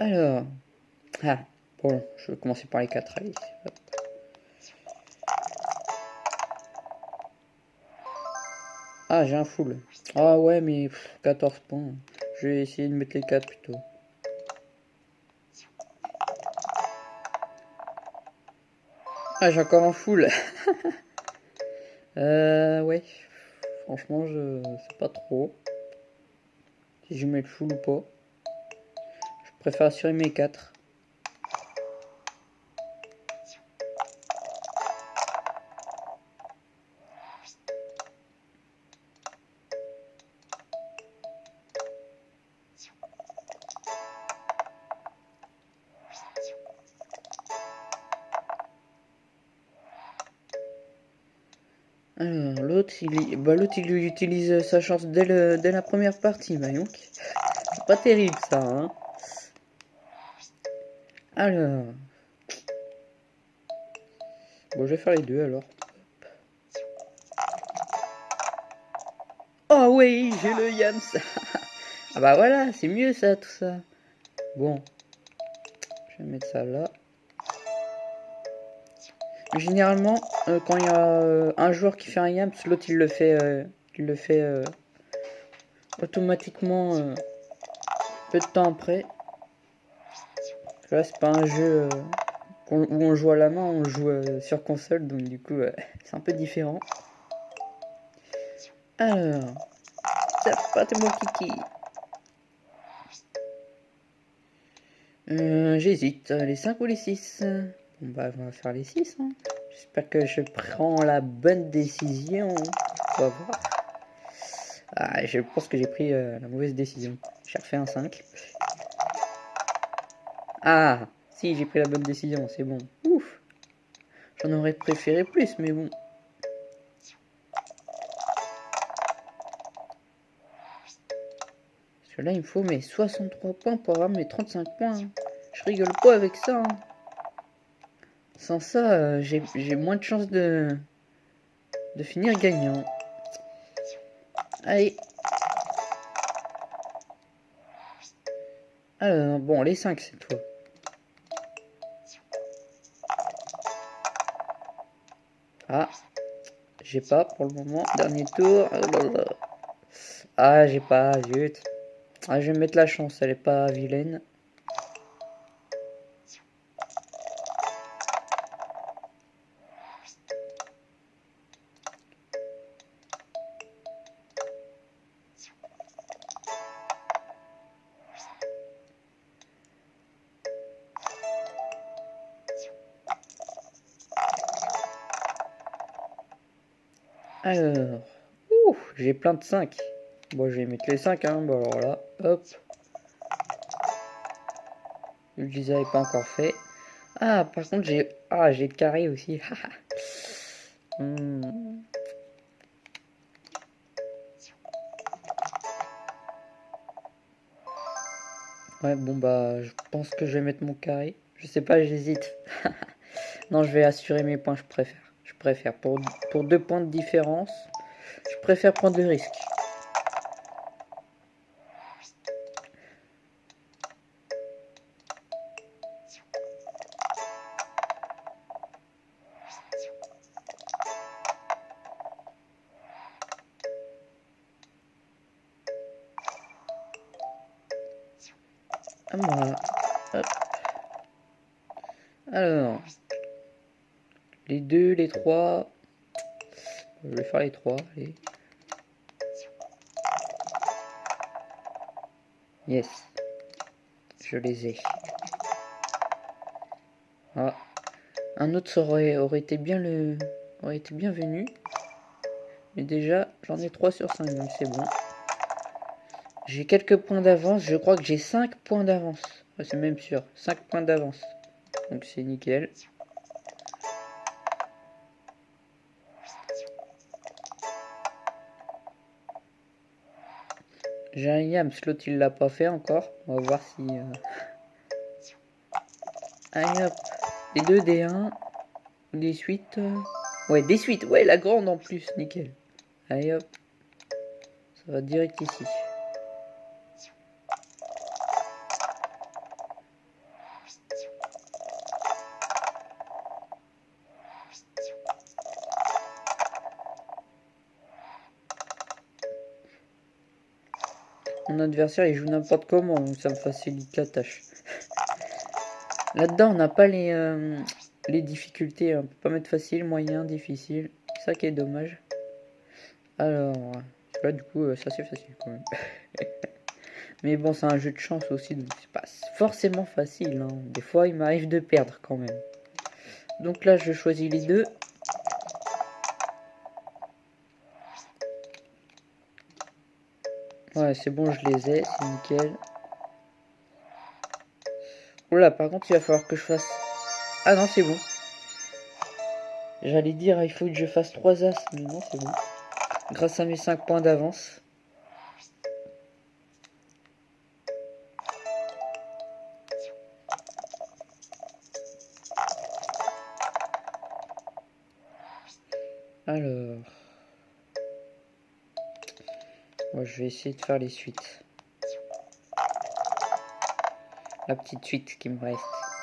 Alors. Ah, bon, je vais commencer par les 4. Allez. Ah, j'ai un full. Ah ouais, mais 14 points. Je vais essayer de mettre les 4 plutôt. Ah, j'ai encore un full. euh, ouais. Franchement, je sais pas trop si je mets le full ou pas. Je préfère mes 4. Alors, l'autre, il, bah, il utilise sa chance dès, dès la première partie, bah, donc. C'est pas terrible, ça, hein. Alors. Bon, je vais faire les deux, alors. Oh oui, j'ai le Yams Ah bah voilà, c'est mieux ça, tout ça. Bon. Je vais mettre ça là. Généralement, euh, quand il y a euh, un joueur qui fait un yams, l'autre il le fait, euh, il le fait automatiquement peu de temps après. Là, c'est pas un jeu où on joue à la main, on joue sur console, donc du coup, c'est un peu différent. Alors, c'est pas mon kiki. J'hésite, les 5 ou les 6 Bon bah on va faire les 6. Hein. J'espère que je prends la bonne décision. On va voir. Ah, je pense que j'ai pris euh, la mauvaise décision. J'ai refait un 5. Ah, si j'ai pris la bonne décision, c'est bon. Ouf. J'en aurais préféré plus, mais bon. Parce que là, il me faut mes 63 points pour avoir mes 35 points. Hein. Je rigole pas avec ça. Hein. Sans ça, euh, j'ai moins de chances de, de finir gagnant. Allez. Alors, bon, les 5, c'est toi. Ah, j'ai pas pour le moment. Dernier tour. Ah, j'ai pas, zut. Ah, je vais mettre la chance, elle est pas vilaine. Alors, j'ai plein de 5. Bon, je vais mettre les 5, hein. Bon, alors là, hop. Je les avais pas encore fait. Ah, par contre, j'ai ah, j'ai le carré aussi. Hmm. Ouais, bon, bah, je pense que je vais mettre mon carré. Je sais pas, j'hésite. non, je vais assurer mes points, je préfère préfère. Pour, pour deux points de différence, je préfère prendre le risque. Alors, les deux, les trois. Je vais faire les trois. Yes. Je les ai. Ah. Un autre aurait, aurait été bien le. aurait été bienvenu. Mais déjà, j'en ai 3 sur 5, donc c'est bon. J'ai quelques points d'avance. Je crois que j'ai 5 points d'avance. c'est même sûr. 5 points d'avance. Donc c'est nickel. J'ai un yam, l'autre il l'a pas fait encore. On va voir si... Euh... Allez hop. Les deux D1. Des suites. Euh. Ouais, des suites. Ouais, la grande en plus. Nickel. Allez hop. Ça va direct ici. Adversaire il joue n'importe comment, donc ça me facilite la tâche. Là-dedans, on n'a pas les, euh, difficultés. On peut pas mettre facile, moyen, difficile. Ça qui est dommage. Alors, là du coup, euh, ça c'est facile quand même. Mais bon, c'est un jeu de chance aussi, donc c'est pas forcément facile. Hein. Des fois, il m'arrive de perdre quand même. Donc là, je choisis les deux. Ouais, c'est bon, je les ai, c'est nickel. Oula, par contre, il va falloir que je fasse... Ah non, c'est bon. J'allais dire, il faut que je fasse 3 as, mais non, c'est bon. Grâce à mes 5 points d'avance. Alors... Moi, je vais essayer de faire les suites. La petite suite qui me reste.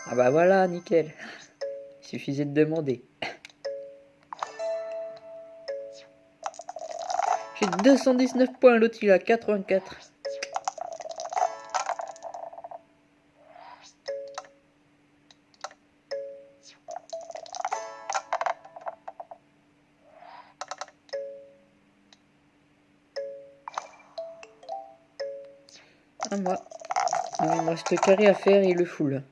Ah bah voilà, nickel. Il suffisait de demander. J'ai 219 points, l'autre il a 84. À moi. il me reste le carré à faire et le full.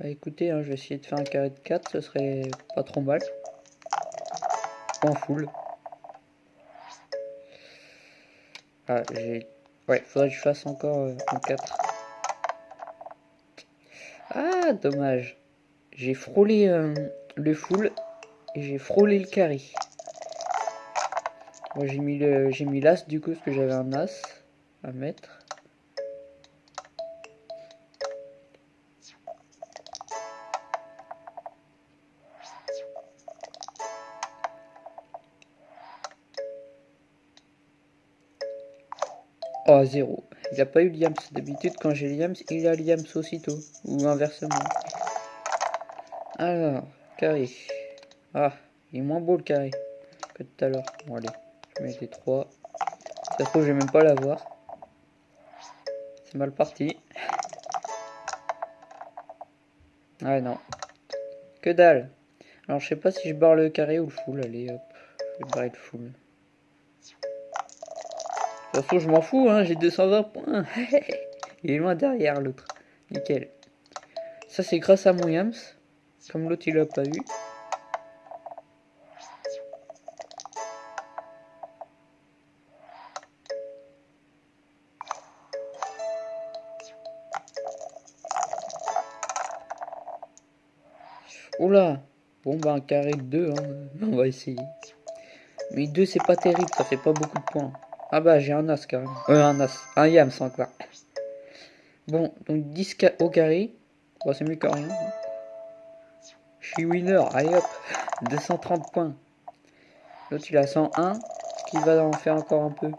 Bah écoutez, hein, je vais essayer de faire un carré de 4, ce serait pas trop mal. En full. Ah, j'ai... Ouais, faudrait que je fasse encore euh, un 4. Ah, dommage. J'ai frôlé euh, le full et j'ai frôlé le carré. Moi, j'ai mis l'as du coup parce que j'avais un as à mettre. Oh, zéro. Il n'a pas eu Liams. D'habitude, quand j'ai Liams, il a Liams aussitôt. Ou inversement. Alors, carré. Ah, il est moins beau le carré que tout à l'heure. Bon, allez, je mets les trois. Ça se trouve, je vais même pas l'avoir. C'est mal parti. Ah non. Que dalle. Alors, je sais pas si je barre le carré ou le full. Allez, hop. Je vais barrer le full. De toute façon, je m'en fous, hein, j'ai 220 points. il est loin derrière l'autre. Nickel. Ça, c'est grâce à mon Yams. Comme l'autre, il l'a pas eu. Oula Bon, bah, un carré de 2, hein. on va essayer. Mais 2, c'est pas terrible, ça fait pas beaucoup de points. Ah bah j'ai un as carrément. Euh, un as. Un yams encore. Bon, donc 10 au carré. Bon, c'est mieux que rien. Je suis winner. Allez hop. 230 points. L'autre il a 101. Ce qui va en faire encore un peu.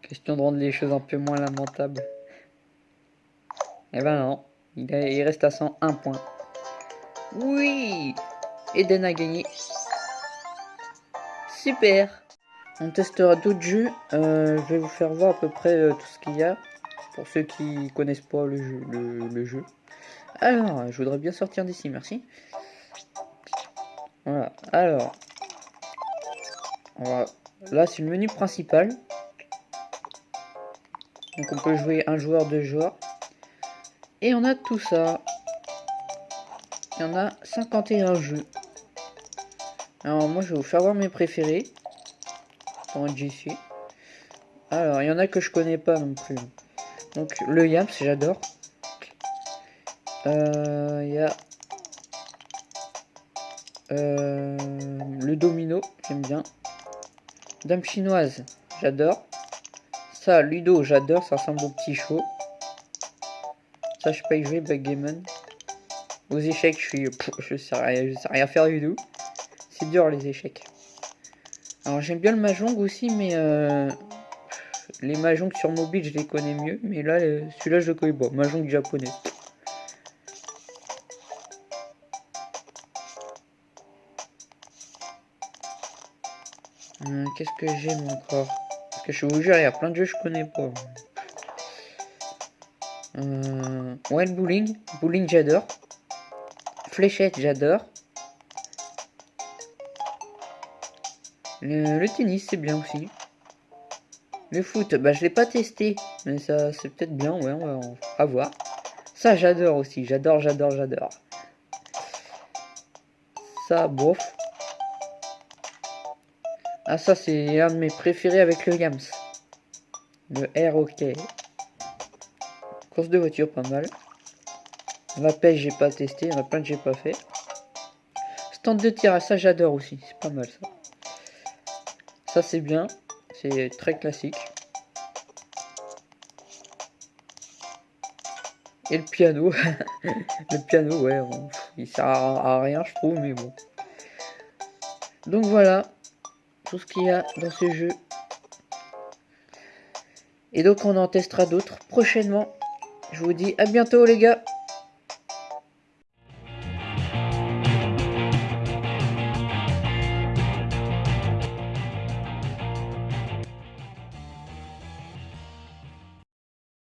Question de rendre les choses un peu moins lamentables. Eh ben non. Il, reste à 101 points. Oui Eden a gagné. Super On testera d'autres jeux. Euh, je vais vous faire voir à peu près euh, tout ce qu'il y a. Pour ceux qui connaissent pas le jeu. Le, jeu. Alors, je voudrais bien sortir d'ici, merci. Voilà, alors. Là, c'est le menu principal. Donc on peut jouer un joueur, deux joueurs. Et on a tout ça. Il y en a 51 jeux. Alors moi je vais vous faire voir mes préférés. Alors il y en a que je connais pas non plus. Donc le Yams j'adore. Euh, il y a euh, le domino, j'aime bien. Dame chinoise, j'adore. Ça, Ludo, j'adore, ça ressemble au petit show. Je peux y jouer, Backgammon. Aux échecs, je suis. je sais rien, je sais rien faire du tout. C'est dur les échecs. Alors j'aime bien le Mahjong aussi, mais euh, les Mahjong sur mobile je les connais mieux. Mais là, celui-là je le connais pas. Mahjong japonais. Euh, Qu'est-ce que j'aime encore? Parce que je vous jure, il y a plein de jeux je connais pas. Euh, ouais, le bowling. Bowling, j'adore. Fléchette, j'adore. Le, tennis, c'est bien aussi. Le foot, bah je l'ai pas testé, mais ça c'est peut-être bien, ouais, on va, voir. Ça j'adore aussi, j'adore, j'adore, j'adore. Ça, bof. Ah ça c'est un de mes préférés avec le Yams. Le R OK. Course de voiture, pas mal. La pêche, j'ai pas testé, il y en a plein que j'ai pas fait. Stand de tir, ça j'adore aussi, c'est pas mal ça. Ça c'est bien, c'est très classique. Et le piano. le piano, ouais, il sert à, à rien, je trouve, mais bon. Donc voilà, tout ce qu'il y a dans ce jeu. Et donc on en testera d'autres prochainement. Je vous dis à bientôt les gars